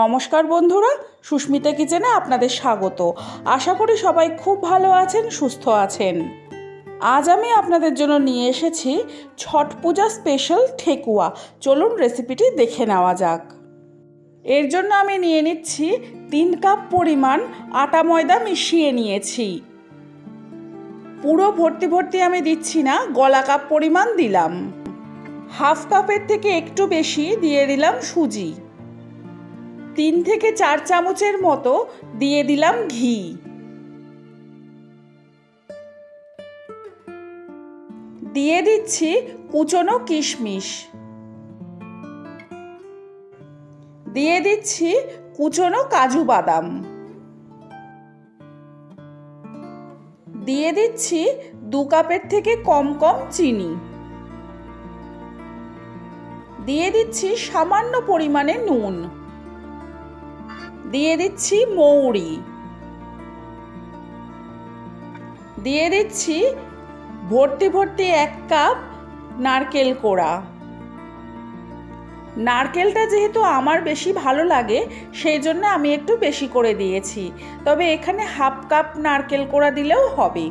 নমস্কার বন্ধুরা, সুস্মিতা কিচেনে আপনাদের স্বাগত। আশা করি সবাই খুব ভালো আছেন, সুস্থ আছেন। আজ আমি আপনাদের জন্য নিয়ে এসেছি ছট পূজা স্পেশাল ঠেকুয়া। চলুন রেসিপিটি দেখে নেওয়া যাক। এর জন্য আমি নিয়ে নিচ্ছি তিন কাপ পরিমাণ আটা ময়দা মিশিয়ে নিয়েছি। পুরো ভর্তি ভর্তি আমি দিচ্ছি না, গলা কাপ পরিমাণ দিলাম। হাফ কাপের থেকে একটু বেশি দিয়ে দিলাম সুজি। তিন থেকে চার চামচের মতো দিয়ে দিলাম ঘি। দিয়ে দিচ্ছি কুচনো কিশমিশ। দিয়ে দিচ্ছি কুচনো কাজু বাদাম। দিয়ে দিচ্ছি দু কাপের থেকে কম কম চিনি। দিয়ে দিচ্ছি সামান্য পরিমাণে নুন। দিয়ে দিচ্ছি মৌরি। দিয়ে দিচ্ছি ভর্তি ভর্তি এক কাপ নারকেল কোড়া। নারকেলটা যেহেতু আমার বেশি ভালো লাগে, সেই জন্য আমি একটু বেশি করে দিয়েছি। তবে এখানে হাফ কাপ নারকেল কোড়া দিলেও হবে।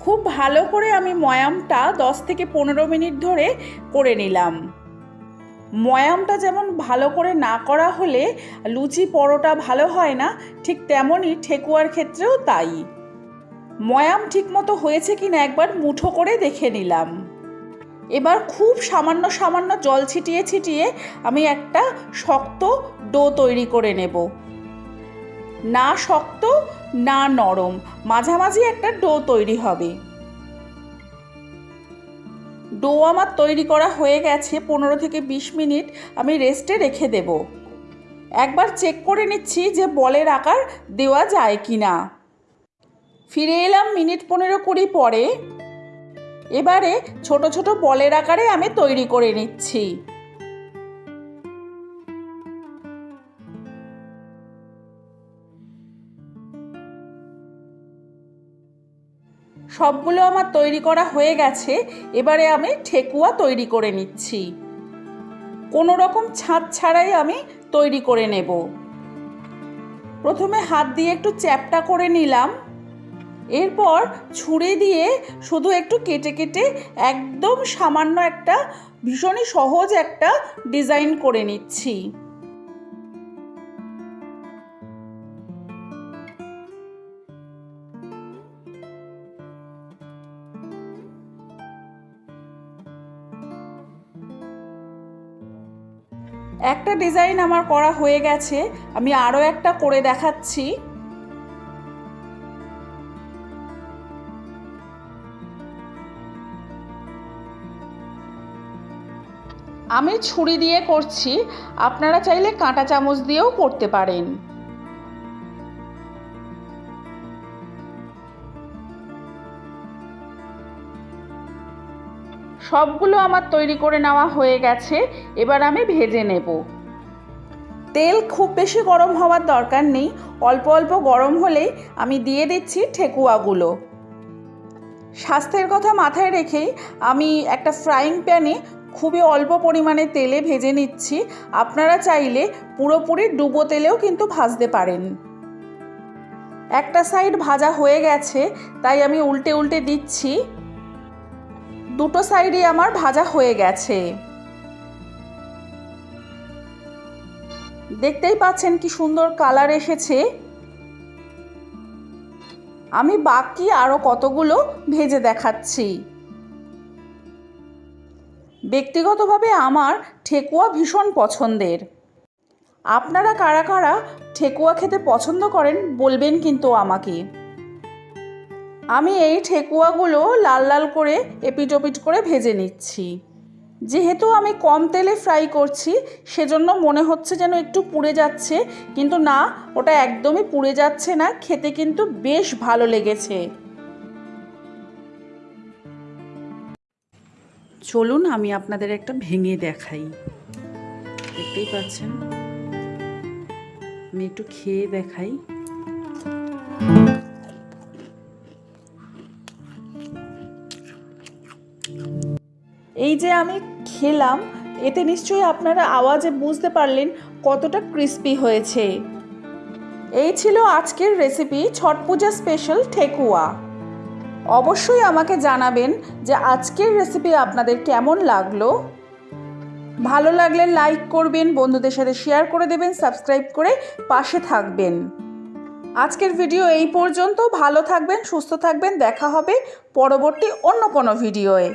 খুব ভালো করে আমি ময়ামটা দশ থেকে পনেরো মিনিট ধরে করে নিলাম। ময়ামটা যেমন ভালো করে না করা হলে লুচি পরোটা ভালো হয় না, ঠিক তেমনই ঠেকুয়ার ক্ষেত্রেও তাই। ময়াম ঠিকমতো হয়েছে কি না একবার মুঠো করে দেখে নিলাম। এবার খুব সামান্য সামান্য জল ছিটিয়ে ছিটিয়ে আমি একটা শক্ত ডো তৈরি করে নেব। না শক্ত, না নরম, মাঝামাঝি একটা ডো তৈরি হবে। ডো আমার তৈরি করা হয়ে গেছে, পনেরো থেকে বিশ মিনিট। আমি রেস্টে রেখে দেব। একবার চেক করে নিচ্ছি যে বলের আকার দেওয়া যায় কি না ফিরে এলাম মিনিট পনেরো কুড়ি পরে। এবারে ছোট ছোট বলের আকারে আমি তৈরি করে নিচ্ছি। সবগুলো আমার তৈরি করা হয়ে গেছে, এবারে আমি ঠেকুয়া তৈরি করে নিচ্ছি। কোনো রকম ছাদ ছাড়াই আমি তৈরি করে নেব। প্রথমে হাত দিয়ে একটু চ্যাপটা করে নিলাম। এরপর ছুঁড়ে দিয়ে শুধু একটু কেটে কেটে একদম সামান্য একটা ভীষণই সহজ একটা ডিজাইন করে নিচ্ছি। একটা ডিজাইন আমার করা হয়ে গেছে। আমি আরও একটা করে দেখাচ্ছি। আমি ছুরি দিয়ে করছি। আপনারা চাইলে কাঁটা চামচ দিয়েও করতে পারেন। সবগুলো আমার তৈরি করে নেওয়া হয়ে গেছে, এবার আমি ভেজে নেব। তেল খুব বেশি গরম হওয়ার দরকার নেই, অল্প অল্প গরম হলেই আমি দিয়ে দিচ্ছি ঠেকুয়াগুলো। স্বাস্থ্যের কথা মাথায় রেখেই আমি একটা ফ্রাইং প্যানে খুবই অল্প পরিমাণে তেলে ভেজে নিচ্ছি, আপনারা চাইলে পুরোপুরি ডুবো তেলেও কিন্তু ভাজতে পারেন। একটা সাইড ভাজা হয়ে গেছে, তাই আমি উল্টে উল্টে দিচ্ছি। দুটো সাইডই আমার ভাজা হয়ে গেছে। দেখতেই পাচ্ছেন কি সুন্দর কালার এসেছে। আমি বাকি আরও কতগুলো ভেজে দেখাচ্ছি। ব্যক্তিগতভাবে আমার ঠেকুয়া ভীষণ পছন্দের। আপনারা কারা কারা ঠেকুয়া খেতে পছন্দ করেন বলবেন কিন্তু আমাকে। আমি এই ঠেকুয়াগুলো লাল লাল করে এপিটোপিট করে ভেজে নিচ্ছি। যেহেতু আমি কম তেলে ফ্রাই করছি, সেজন্য মনে হচ্ছে যেন একটু পুড়ে যাচ্ছে, কিন্তু না, ওটা একদমই পুড়ে যাচ্ছে না, খেতে কিন্তু বেশ ভালো লেগেছে। চলুন, আমি আপনাদের একটা ভেঙে দেখাই। দেখতেই পাচ্ছেন? আমি একটু খেয়ে দেখাই। এই যে আমি খেলাম, এতে নিশ্চয়ই আপনারা আওয়াজে বুঝতে পারলেন কতটা ক্রিস্পি হয়েছে। এই ছিল আজকের রেসিপি ছট পূজা স্পেশাল ঠেকুয়া। অবশ্যই আমাকে জানাবেন যে আজকের রেসিপি আপনাদের কেমন লাগল। ভালো লাগলে লাইক করবেন, বন্ধুদের সাথে শেয়ার করে দেবেন সাবস্ক্রাইব করে পাশে থাকবেন। আজকের ভিডিও এই পর্যন্ত। ভালো থাকবেন, সুস্থ থাকবেন, দেখা হবে পরবর্তী অন্য কোনো ভিডিওয়ে